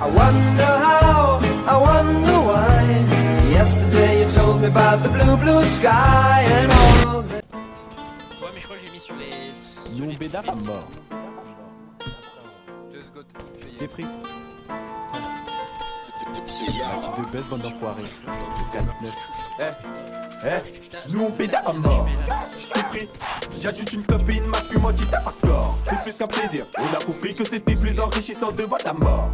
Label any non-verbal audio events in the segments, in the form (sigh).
I wonder how, I wonder why. Yesterday you told me about the blue, blue sky and all the... Ouais, mais je crois que j'ai mis sur les. sur Nous les bédard touches. mort. Deux secondes. Des frites. La petite de baisse, bande d'enfoirés. Le 4-9. Eh, eh, nous on bédard à mort. J't'ai pris, j'ajoute une copine, ma suis menti t'as. C'est plus qu'un plaisir, on a compris que c'était plus enrichissant devant la mort.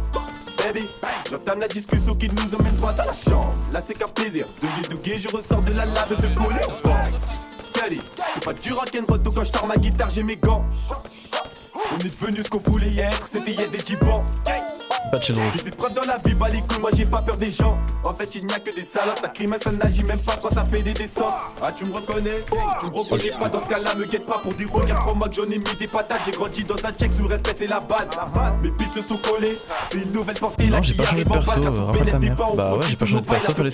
Baby, j'entame la discussion qui nous emmène droit dans la chambre. Là c'est qu'un plaisir, de dougué, je ressors de la lave de coller au vent. C'est pas du rock'n'roll, quand je sors ma guitare, j'ai mes gants. On est devenu ce qu'on voulait y être, c'était y a des dix ans. Pas de chez rouge. Les épreuves dans la vie, bah les couilles, moi j'ai pas peur des gens. En fait, il n'y a que des salopes, ça crime, ça n'agit même pas quand ça fait des descentes. Ah, tu me reconnais Tu me reconnais pas dans ce cas-là, me guette pas pour dire regarde trop moi que j'en ai mis des patates. J'ai grandi dans un check sous le respect, c'est la base. Mes pieds se sont collés, c'est une nouvelle portée Non, j'ai pas changé de perso, rappelle ta mère. Bah ouais, j'ai pas changé de perso, fallait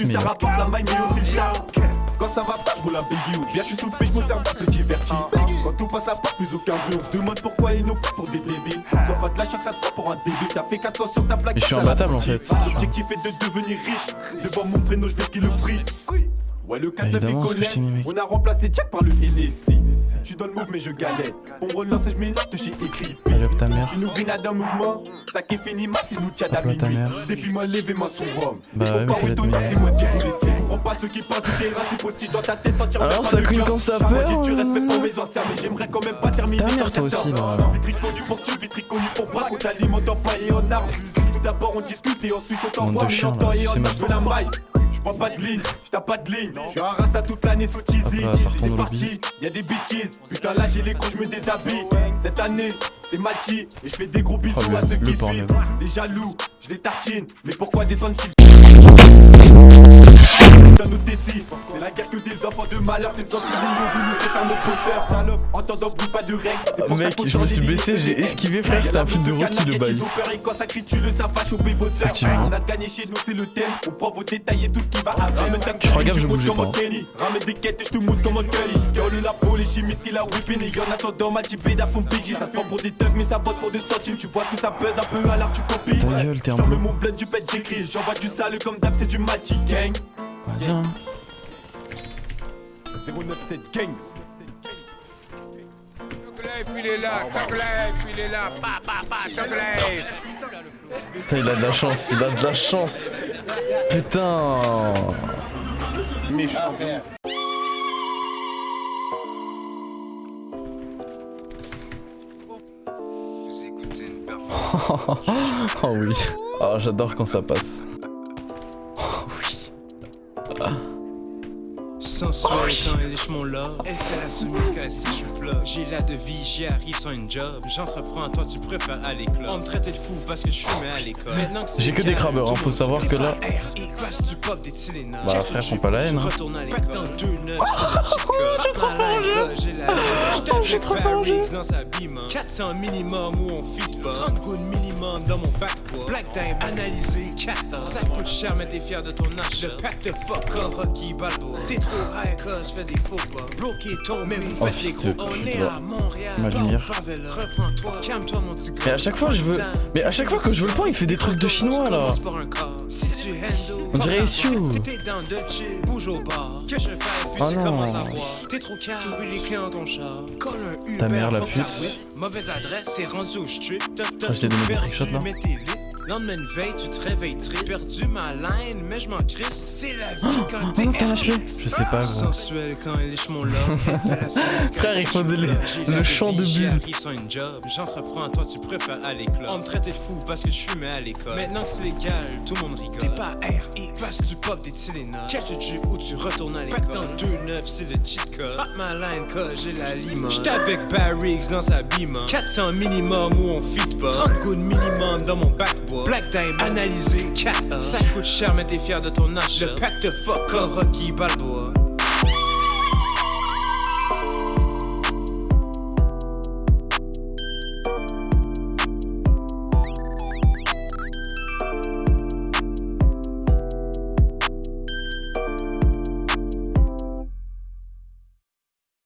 Quand ça va pas, je roule un biggie ou bien je suis sous le je me sers se divertir. Quand tout passe à part, plus aucun bruit, on se demande pourquoi ils nous prennent pour des débiles. Sois pas de la chaque ça te pour un débile. T'as fait 400 sur ta plaque. Mais je suis imbattable, en fait. L'objectif est de devenir riche. Devant mon prénom, je vais qui le free. Ouais, le 4 9 ils connaissent. On a remplacé Jack par le NSC. Je suis dans le move, mais je galère. On me relance et je mélange de chez écrit. Ta mère. Tu nous rines d'un mouvement. Ça qui est fini, max, c'est nous tchad à minuit. Depuis moi, levé moi son rhum. Bah Il faut pas être c'est moi qui vous laisse. Pas ceux qui partent du terrain, tu postes dans ta tête, t'en tires Alors, ça quand ça Moi, j'ai perd, du euh, respect pour mes anciens, mais j'aimerais quand même pas terminer dans toi certains. aussi, là. Vitri connu pour style, vitri connu pour bras, qu'on t'alimente en paille et en armes. Tout d'abord, on discute et ensuite on t'envoie, mais en temps et en ma la maille. J'prends pas de ligne, j'tape pas de ligne. J'suis un rasta toute l'année sous cheesy. Retourne C'est parti, y'a des bitches. Putain, là j'ai les coups, j'me déshabille. Cette année, c'est Malti. Et j'fais des gros bisous Oh, à ceux qui suivent. Des jaloux, j'les tartine. Mais pourquoi descendre Putain, nous décide. C'est la guerre que des enfants de malheur. Ces enfants qui ont voulu se faire nos bosseurs. Salope, entendant bruit, pas de règles. C'est pour ça Mec, je me suis baissé, de j'ai esquivé, frère, c'était un film de route qui le baille. Et quand ça crie, tu le ça va choper vos sœurs. On a gagné chez nous, c'est le thème. On prend vos détails et tout ce qui va avec. Je ferai gaffe, tu je bougeais comme pas. Ramène des quêtes et je te montre comme un Kelly. Yo, le lapo, les chimistes qui la whipping. Et en attendant, ma type bédard son PG. Ça se prend pour des thugs, mais ça bosse pour des centimes. Tu vois que ça pèse un peu, alors tu copies. Bleu. mon blend du pet, j'écris. J'envoie du sale comme d'hab, c'est du Malti gang. Vas-y, hein. 097 gang. Il est là, il est là, pa pa pa. Putain, il a de la chance, il a de la chance. Putain. Performance. (laughs) Oh oui. Oh, j'adore quand ça passe. Oui. Sensuelle quand elle lèche mon love Elle fait la soumise quand elle sèche le plat. J'ai la devise, j'y arrive sans une job. J'entreprends, toi tu préfères aller club. On me traitait de fou parce que je fumais à l'école. Maintenant que J'ai que des crabbeurs, hein, faut savoir que là- Bah, frère, faut pas la haine, hein. J'étais avec Barrix dans sa bime 400 minimum où on fit pas. 30 gouttes minimum dans mon backboard. Black time analysé 4 Ça coûte cher mais t'es fier de ton achat. Le pack de fuck Rocky Balboa. T'es trop high cause fais des faux pas. Bloqué ton mais vous faites les fils gros. De On pute, est va. à Montréal. Ma dans lumière. favela. Reprends-toi. Calme-toi mon petit gars Mais à chaque fois, je veux. Mais à chaque fois que je veux le point, il fait des trucs de chinois là. Si tu On dirait Issue. d'avoir. T'es dans de chill, bouge au bar. Que je fais, puis Oh non. commences à boire. T'es trop les clients dans ton char. Colle un Uber, Ta mère, la pute. Mauvaise adresse, t'es rendu au strip. Tout mettre des perdu, trickshots, là. t'es. Lendemain de veille, tu te réveilles triste. Perdu ma line, mais je m'en crisse. C'est la vie quand Oh t'es non, t'as lâché. RX. Je sais pas, gros. Sensuelle quand elle lèche mon (laughs) quand Frère, il faut de le. J'ai chant de bulle. arrive sans une job. J'entreprends, toi tu préfères aller club. On me traitait de fou parce que je fumais à l'école. Maintenant que c'est légal, tout le monde rigole. T'es pas du pop des Tylenol. Catch a Jeep ou tu retournes à l'école. dans le 2-9, c'est le cheat code. Hot my line, cause j'ai la lime. J'étais avec Barrix dans sa bime. 400 minimum où on fit pas. 30 gouttes minimum dans mon backboard. Black time analysé, 4 Ça coûte cher, mais t'es fier de ton achat. Le pack de fuck Rocky Balboa.